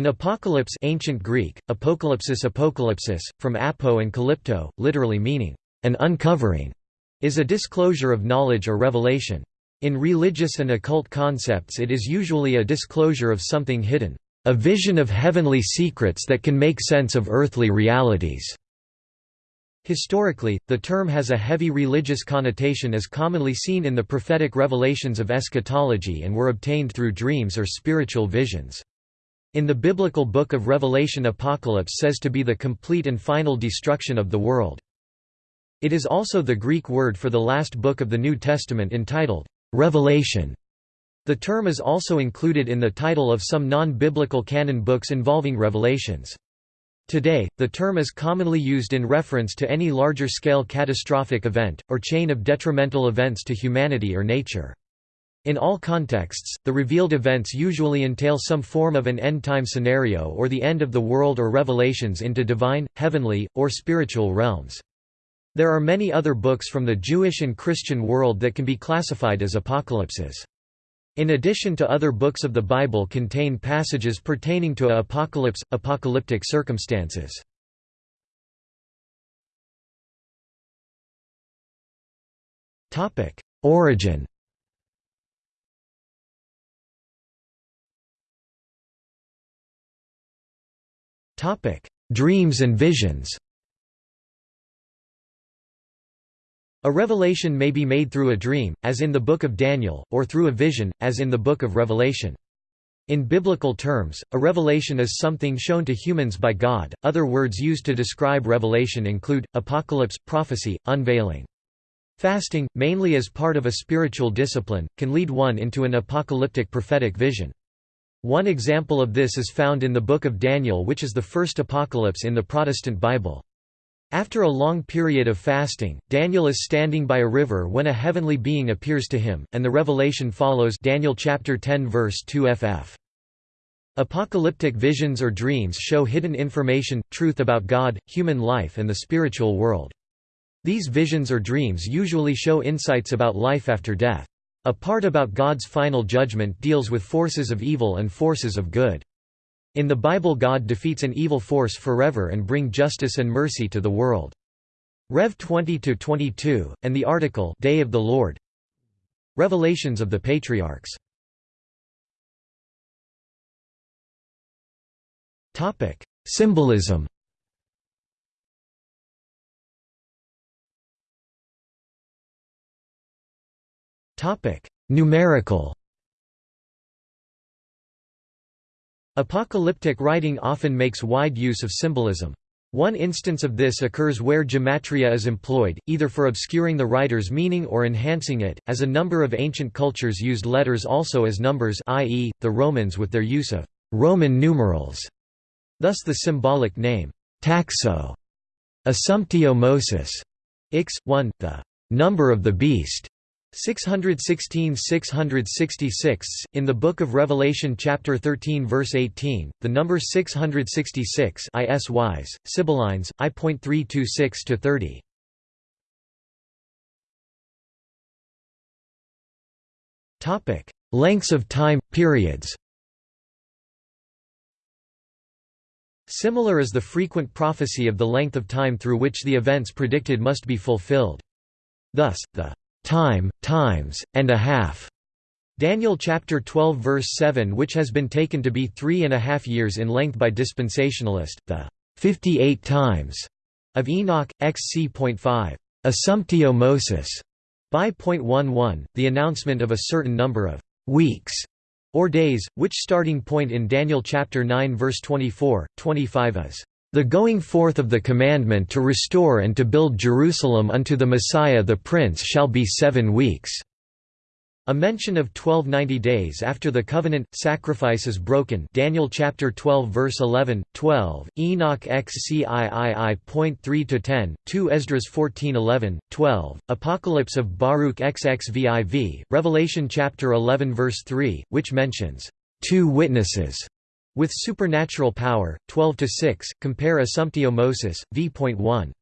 An apocalypse ancient Greek, apocalypsis apocalypsis, from apo and calypto, literally meaning, an uncovering, is a disclosure of knowledge or revelation. In religious and occult concepts it is usually a disclosure of something hidden, a vision of heavenly secrets that can make sense of earthly realities. Historically, the term has a heavy religious connotation as commonly seen in the prophetic revelations of eschatology and were obtained through dreams or spiritual visions. In the biblical book of Revelation apocalypse says to be the complete and final destruction of the world. It is also the Greek word for the last book of the New Testament entitled, Revelation. The term is also included in the title of some non-biblical canon books involving revelations. Today, the term is commonly used in reference to any larger-scale catastrophic event, or chain of detrimental events to humanity or nature. In all contexts, the revealed events usually entail some form of an end-time scenario or the end of the world or revelations into divine, heavenly, or spiritual realms. There are many other books from the Jewish and Christian world that can be classified as apocalypses. In addition to other books of the Bible contain passages pertaining to apocalypse, apocalyptic circumstances. Origin Dreams and visions A revelation may be made through a dream, as in the Book of Daniel, or through a vision, as in the Book of Revelation. In biblical terms, a revelation is something shown to humans by God. Other words used to describe revelation include apocalypse, prophecy, unveiling. Fasting, mainly as part of a spiritual discipline, can lead one into an apocalyptic prophetic vision. One example of this is found in the Book of Daniel which is the first apocalypse in the Protestant Bible. After a long period of fasting, Daniel is standing by a river when a heavenly being appears to him, and the revelation follows Daniel chapter 10 verse 2 ff. Apocalyptic visions or dreams show hidden information, truth about God, human life and the spiritual world. These visions or dreams usually show insights about life after death. A part about God's final judgment deals with forces of evil and forces of good. In the Bible God defeats an evil force forever and bring justice and mercy to the world. Rev. 20-22, and the article Day of the Lord. Revelations of the Patriarchs. Symbolism Numerical Apocalyptic writing often makes wide use of symbolism. One instance of this occurs where gematria is employed, either for obscuring the writer's meaning or enhancing it, as a number of ancient cultures used letters also as numbers i.e., the Romans with their use of Roman numerals. Thus the symbolic name, taxo, assumptio mosis, x, 1, the number of the beast, 616 666 in the book of Revelation chapter 13 verse 18 the number 666 is wise sibyllines i.326 to 30 topic lengths of time periods Similar is the frequent prophecy of the length of time through which the events predicted must be fulfilled. Thus, the time, times, and a half. Daniel chapter 12 verse 7 which has been taken to be three and a half years in length by dispensationalist, the 58 times of Enoch, xc.5. Assumptio Mosis by point one one, the announcement of a certain number of weeks or days, which starting point in Daniel chapter 9 verse 24, 25 is the going forth of the commandment to restore and to build Jerusalem unto the Messiah the Prince shall be seven weeks." A mention of 1290 days after the covenant sacrifice is broken. Daniel chapter 12 verse 11, 12. Enoch XCIII.3 to 10, 2 Esdras 14:11, 12. Apocalypse of Baruch XXVIV, Revelation chapter 11 verse 3, which mentions two witnesses with supernatural power, 12 to 6. Compare Assumptio Mosis, v.1.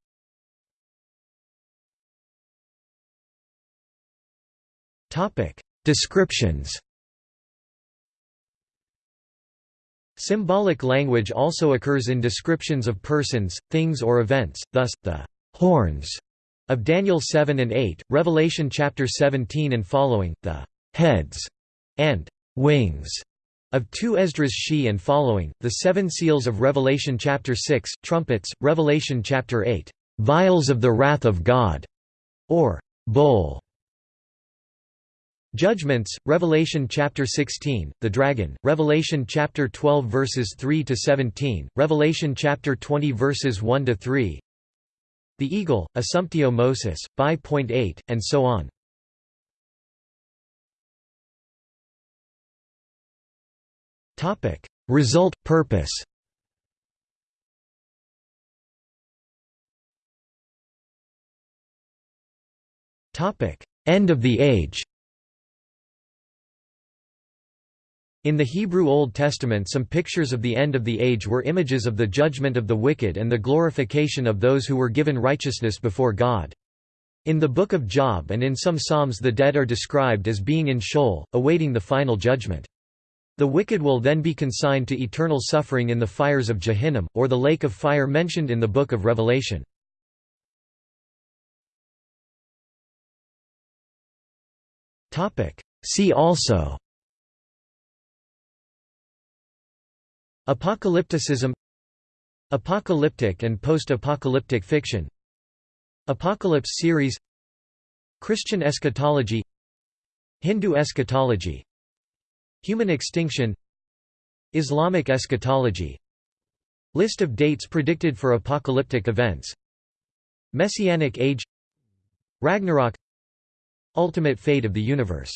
Topic: Descriptions. Symbolic language also occurs in descriptions of persons, things or events, thus, the «horns» of Daniel 7 and 8, Revelation chapter 17 and following, the «heads» and «wings» of 2 Esdras she and following, the seven seals of Revelation chapter 6, trumpets, Revelation chapter 8, «vials of the wrath of God» or «bowl» Judgments, Revelation chapter 16, the dragon, Revelation chapter 12 verses 3 to 17, Revelation chapter 20 verses 1 to 3. The eagle, Assumptio Mosis, by.8, and so on. Topic: Result purpose. Topic: End of the age. In the Hebrew Old Testament some pictures of the end of the age were images of the judgment of the wicked and the glorification of those who were given righteousness before God. In the Book of Job and in some Psalms the dead are described as being in Sheol, awaiting the final judgment. The wicked will then be consigned to eternal suffering in the fires of Jehannam, or the lake of fire mentioned in the Book of Revelation. See also Apocalypticism Apocalyptic and post-apocalyptic fiction Apocalypse series Christian eschatology Hindu eschatology Human extinction Islamic eschatology List of dates predicted for apocalyptic events Messianic age Ragnarok Ultimate fate of the universe